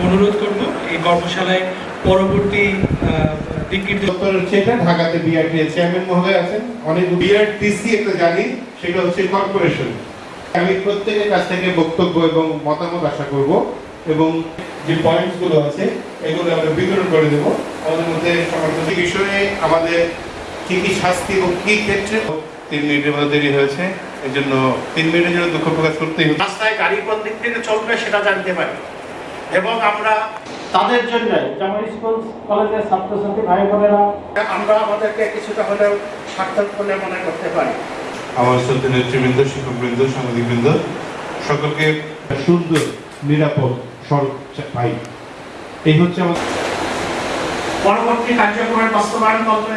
অনুরোধ করব এই কর্মশালায় পরবর্তী নির্দেশ দপ্তর হচ্ছে ঢাকাতে বিআরটি এর চেয়ারম্যান মহোদয় আছেন। অনেক বিআরটিসি একটা জানি সেটা হচ্ছে কর্পোরেশন আমি প্রত্যেকের কাছ থেকে বক্তব্য এবং মতামত আশা করব এবং যে পয়েন্টসগুলো আছে এগুলো আমরা বিতরণ করে দেব। আমাদের মধ্যে সমর্থন বিষয়ে আমাদের কি কি শাস্তি এবং কি ক্ষেত্রে তিন মিনিটের মধ্যে দেরি হয়েছে এই জন্য তিন মিনিটের জন্য দুঃখ প্রকাশ করতেই হচ্ছে রাস্তায় গাড়ি কোন দিক থেকে চলবে সেটা জানতে পারি। এবং আমরা তাদের জন্য যেমন স্কুল কলেজের ছাত্রছাত্রী ভাই বোনেরা আমরা আমাদেরকে কিছুটা হলেও সার্থক বলে মনে করতে পারি। আমার শ্রদ্ধা নেতৃবৃন্দ শিক্ষকবৃন্দ সাংবাদিকবৃন্দ সকলকে সুন্দর নিরাপদ সড়ক পাই এই হচ্ছে আমাদের পরবর্তী কার্যক্রমের বাস্তবায়ন করবে